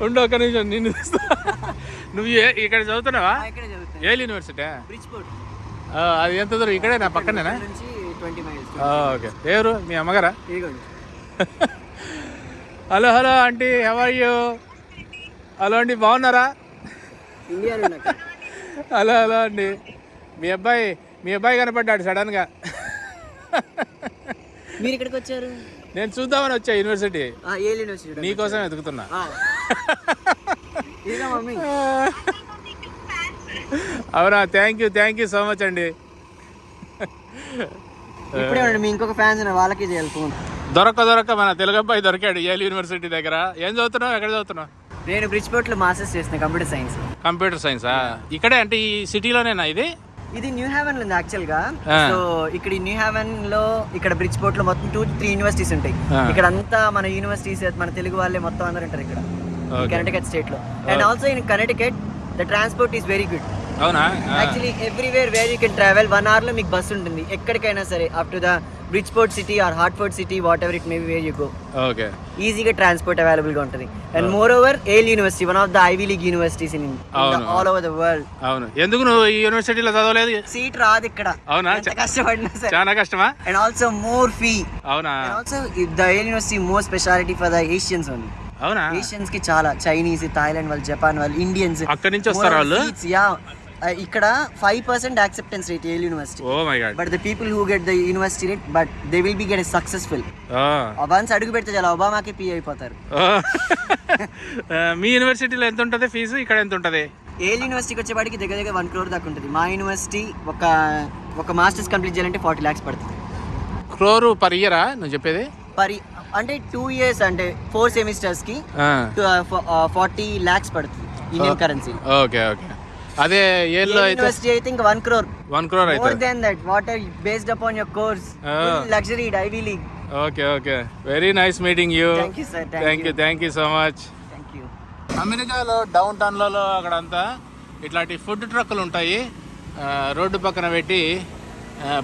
ఉండు ఒక నిమిషం నిన్ను. నువ్వు ఇక్కడ చదువుతున్నావా? ఇక్కడ చదువుతాను ఏ యూనివర్సిటీ అది ఎంత దూరం? ఇక్కడే నా పక్కనేనా? ఓకే. ఎవరు మీ అమ్మగారా? Hello hello aunty. How are you hello అండి బాగున్నారా? హలో హలో అండి మీ అబ్బాయి మీ అబ్బాయి కనపడ్డాడు సడన్గా మీరు ఇక్కడికి వచ్చారు? నేను చూద్దామని వచ్చా యూనివర్సిటీ. నీకోసం వెతుకుతున్నా. మమ్మీ అవునా thank you thank you so much అండి. ఇప్పుడే మీ ఇంకొక ఫ్యాన్స్ వాళ్ళకి చేయాలి ఫోన్ దొరక్క దొరక్క మన తెలుగు అబ్బాయి దొరికాడు ఏల్ యూనివర్సిటీ దగ్గర. ఏం చదువుతున్నావు ఎక్కడ చదువుతున్నావు? నేను బ్రిడ్జ్ పోర్ట్లో మాస్టర్స్ చేస్తున్నా కంప్యూటర్ సైన్స్ కంప్యూటర్ సైన్సా ఇక్కడే అంటే ఈ సిటీలోనేనా ఇది? ఇది న్యూ హెవెన్ ఉంది యాక్చువల్గా. సో ఇక్కడ న్యూ హెవెన్లో ఇక్కడ బ్రిడ్జ్ పోర్ట్లో మొత్తం టూ త్రీ యూనివర్సిటీస్ ఉంటాయి. ఇక్కడ అంతా మన యూనివర్సిటీస్ మన తెలుగు వాళ్ళే మొత్తం అందరు ఉంటారు ఇక్కడ. కర్ణాటక స్టేట్లో and also in Karnataka the transport is very good అవునా? Actually everywhere where you can travel one అవర్లో మీకు బస్ ఉంటుంది. ఎక్కడికైనా సరే up to the Bridgeport city or Hartford city whatever it may where you go okay ఈజీగా ట్రాన్స్పోర్ట్ అవైలబుల్గా ఉంటుంది. And moreover Yale university one of the Ivy League universities in. All over the world అవును. ఎందుకు నువ్వు ఈ యూనివర్సిటీలో చదవలేదు? సీట్ రాదు ఇక్కడ. అవునా? కష్టపడినా సరే. చాలా కష్టమా? అండ్ ఆల్సో మోర్ ఫీ అవునా? Also the university more speciality for the Asians only అవునా? ఏషియన్స్కి చాలా చైనీస్ థాయిలాండ్ వాళ్ళు జపాన్ వాళ్ళు ఇండియన్స్ అక్కడి నుంచి వస్తారా వాళ్ళు? యా ఇక్కడ five percent acceptance rate Yale university oh my god but the people who get the university rate but they will be get successful once అడుగు పెడితే చాలా ఒబామాకి పీ అయిపోతారు. మీ యూనివర్సిటీలో ఎంత ఉంటుంది ఫీజు ఇక్కడ ఎంత ఉంటుంది? ఏల్ యూనివర్సిటీకి వచ్చేవాడికి దగ్గర దగ్గర వన్ క్రోర్ దాకా ఉంటుంది. మా యూనివర్సిటీ ఒక ఒక మాస్టర్స్ కంప్లీట్ చేయాలంటే ఫార్టీ ల్యాక్స్ పడుతుంది. క్రోరు పర్ ఇయరా నువ్వు చెప్పేది? పరి అంటే టూ ఇయర్స్ అంటే ఫోర్ సెమిస్టర్స్కి ఫార్టీ ల్యాక్స్ పడుతుంది ఇండియన్ కరెన్సీ ఓకే ఓకే. అదే అయితే యూనివర్సిటీ అయితే ఇంకా one crore one crore more అవుతుంది then that what are based upon your course. Luxury Ivy League okay okay. Very nice meeting you thank you sir thank you thank you so much thank you అమెరికాలో డౌన్ టౌన్లలో అక్కడంతా ఇట్లాంటి food ట్రక్కులు ఉంటాయి. Road పక్కన పెట్టి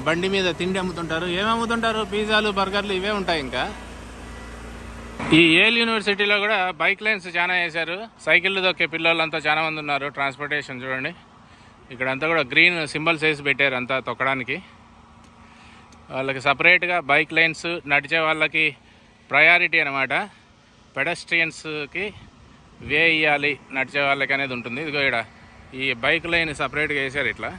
బండి మీద తిండి అమ్ముతుంటారు. ఏమి అమ్ముతుంటారు పిజ్జాలు బర్గర్లు ఇవే ఉంటాయి ఇంకా. ఈ ఏల్ యూనివర్సిటీలో కూడా బైక్ లైన్స్ చాలా వేశారు. సైకిళ్ళు దొక్కే పిల్లలంతా చాలా మంది ఉన్నారు. ట్రాన్స్పోర్టేషన్ చూడండి. ఇక్కడంతా కూడా గ్రీన్ సింబల్స్ వేసి పెట్టారు అంతా తొక్కడానికి. వాళ్ళకి సపరేట్గా బైక్ లైన్స్ నడిచే వాళ్ళకి ప్రయారిటీ అనమాట పెడస్ట్రియన్స్కి వే ఇవ్వాలి నడిచే వాళ్ళకి అనేది ఉంటుంది. ఇదిగో ఇక్కడ ఈ బైక్ లైన్ సపరేట్గా వేసారు ఇట్లా.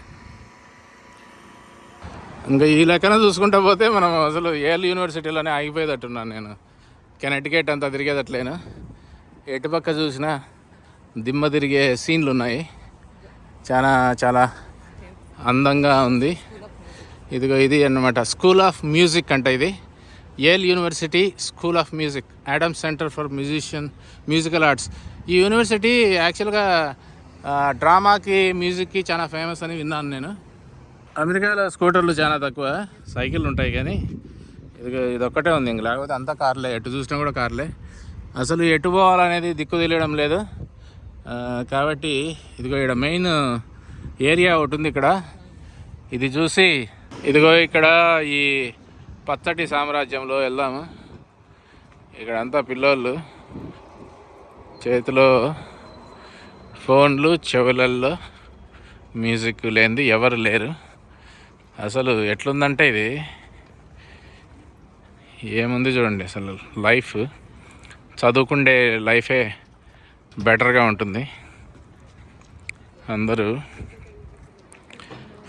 ఇంకా ఈ లెక్కన చూసుకుంటా పోతే మనం అసలు ఏల్ యూనివర్సిటీలోనే ఆగిపోయేటట్టున్నాను నేను. కెనటికేట్ అంతా తిరిగేదట్లేను? ఎటుపక్క చూసినా దిమ్మ తిరిగే సీన్లు ఉన్నాయి చాలా చాలా అందంగా ఉంది. ఇదిగో ఇది అన్నమాట. స్కూల్ ఆఫ్ మ్యూజిక్ అంట ఇది. Yale university school of music Adam centre for musician musical arts ఈ యూనివర్సిటీ యాక్చువల్గా డ్రామాకి మ్యూజిక్కి చాలా ఫేమస్ అని విన్నాను నేను. అమెరికాలో స్కూటర్లు చాలా తక్కువ సైకిల్ ఉంటాయి కానీ ఇది ఇది ఒక్కటే ఉంది ఇంక. లేకపోతే అంతా కార్లే. ఎటు చూసినా కూడా కార్లే. అసలు ఎటు పోవాలనేది దిక్కు తెలియడం లేదు. కాబట్టి ఇదిగో ఇక్కడ మెయిన్ ఏరియా ఒకటి ఉంది ఇక్కడ. ఇది చూసి ఇదిగో ఇక్కడ ఈ పచ్చటి సామ్రాజ్యంలో వెళ్దాము. ఇక్కడ అంతా పిల్లోళ్ళు. చేతిలో ఫోన్లు చెవులల్లో మ్యూజిక్ లేనిది ఎవరు లేరు. అసలు ఎట్లుందంటే ఇది? ఏముంది చూడండి అసలు లైఫ్. చదువుకుండే లైఫే బెటర్గా ఉంటుంది. అందరూ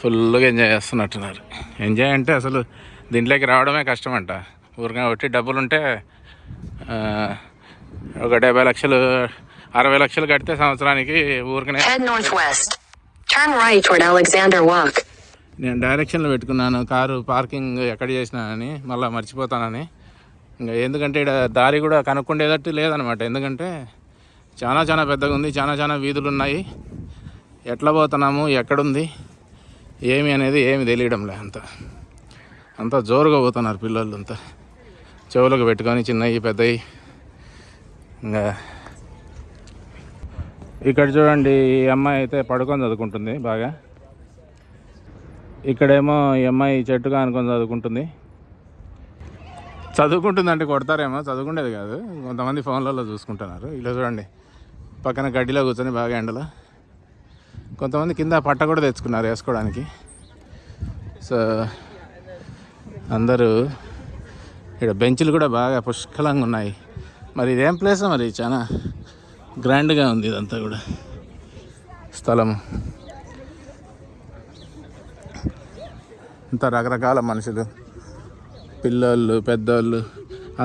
ఫుల్గా ఎంజాయ్ చేస్తున్నట్టున్నారు. ఎంజాయ్ అంటే అసలు దీంట్లోకి రావడమే కష్టమంట. ఊరిగా ఒకటి డబ్బులు ఉంటే ఒక డెబ్బై లక్షలు అరవై లక్షలు కడితే సంవత్సరానికి ఊరికనే నేను డైరెక్షన్లో పెట్టుకున్నాను కారు పార్కింగ్ ఎక్కడ చేసినానని మళ్ళీ మర్చిపోతానని. ఇంకా ఎందుకంటే ఇక్కడ దారి కూడా కనుక్కుండేటట్టు లేదనమాట. ఎందుకంటే చాలా చాలా పెద్దగా ఉంది చాలా చాలా వీధులు ఉన్నాయి ఎట్లా పోతున్నాము ఎక్కడుంది ఏమి అనేది ఏమి తెలియడం లే అంత. అంతా జోరుగా పోతున్నారు పిల్లలు అంతా. చెవులకు పెట్టుకొని చిన్నవి పెద్దవి ఇంకా ఇక్కడ చూడండి ఈ అమ్మాయి అయితే పడుకొని చదువుకుంటుంది బాగా. ఇక్కడేమో ఈ అమ్మాయి చెట్టుగా అనుకొని చదువుకుంటుంది. చదువుకుంటుంది అంటే కొడతారేమో చదువుకునేది కాదు. కొంతమంది ఫోన్లలో చూసుకుంటున్నారు. ఇలా చూడండి. పక్కన గడ్డిలో కూర్చొని బాగా ఎండలో. కొంతమంది కింద పట్ట కూడా తెచ్చుకున్నారు వేసుకోవడానికి. సో అందరూ ఇక్కడ బెంచ్లు కూడా బాగా పుష్కలంగా ఉన్నాయి. మరి ఇదేం ప్లేస్ మరి? చాలా గ్రాండ్గా ఉంది ఇదంతా కూడా. స్థలము. ఇంత రకరకాల మనుషులు పిల్లోళ్ళు పెద్దోళ్ళు.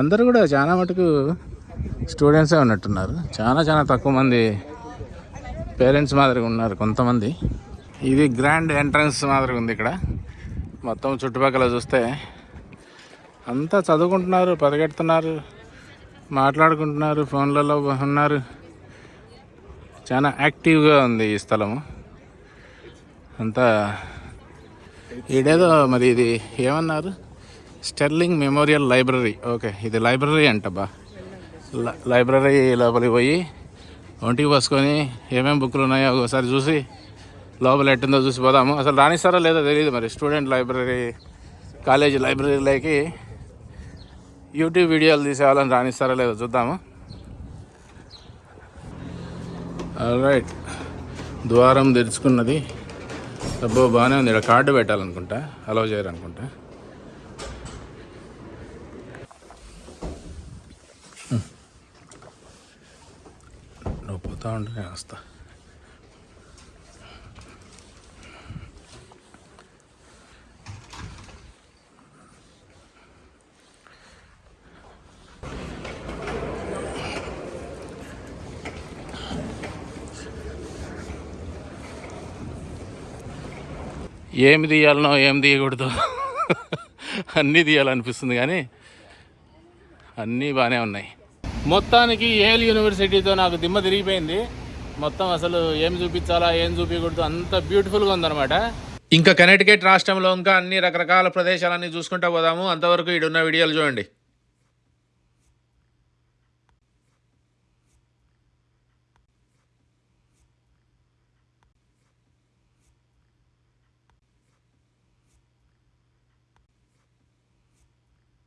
అందరూ కూడా చాలా మటుకు స్టూడెంట్సే ఉన్నట్టున్నారు. చాలా చాలా తక్కువ మంది పేరెంట్స్ మాదిరిగా ఉన్నారు కొంతమంది. ఇది గ్రాండ్ ఎంట్రన్స్ మాదిరిగా ఉంది ఇక్కడ. మొత్తం చుట్టుపక్కల చూస్తే అంతా చదువుకుంటున్నారు పరిగెడుతున్నారు మాట్లాడుకుంటున్నారు ఫోన్లలో ఉన్నారు. చాలా యాక్టివ్గా ఉంది ఈ స్థలము. అంతా ఈడేదో మరి ఇది ఏమన్నారు? Sterling Memorial Library. ఓకే ఇది లైబ్రరీ అంట బా. లైబ్రరీ లోపలికి పోయి ఒంటికి పోసుకొని ఏమేమి బుక్లు ఉన్నాయో ఒకసారి చూసి లోపల ఎట్టుందో చూసి పోదాము. అసలు రాణిస్తారో లేదో తెలియదు మరి. స్టూడెంట్ లైబ్రరీ కాలేజీ లైబ్రరీలోకి యూట్యూబ్ వీడియోలు తీసేవాళ్ళని రాణిస్తారో లేదో చూద్దాము. రైట్ ద్వారం తెరుచుకున్నది అబ్బో బాగానే ఉంది. ఇక్కడ కార్డు పెట్టాలనుకుంటా. అలౌ చేయరు అనుకుంటా. నువ్వు పోతా ఉంటే నేను వస్తా. ఏమి తీయాలనో ఏం తీయకూడదు అన్నీ తీయాలనిపిస్తుంది కానీ అన్నీ బాగానే ఉన్నాయి. మొత్తానికి ఏల్ యూనివర్సిటీతో నాకు దిమ్మ తిరిగిపోయింది. మొత్తం అసలు ఏం చూపించాలా ఏం చూపించకూడదు అంత బ్యూటిఫుల్గా ఉందన్నమాట. ఇంకా కనెటికెట్ రాష్ట్రంలో ఇంకా అన్ని రకరకాల ప్రదేశాలన్నీ చూసుకుంటూ పోదాము. అంతవరకు ఈడున్న వీడియోలు చూడండి.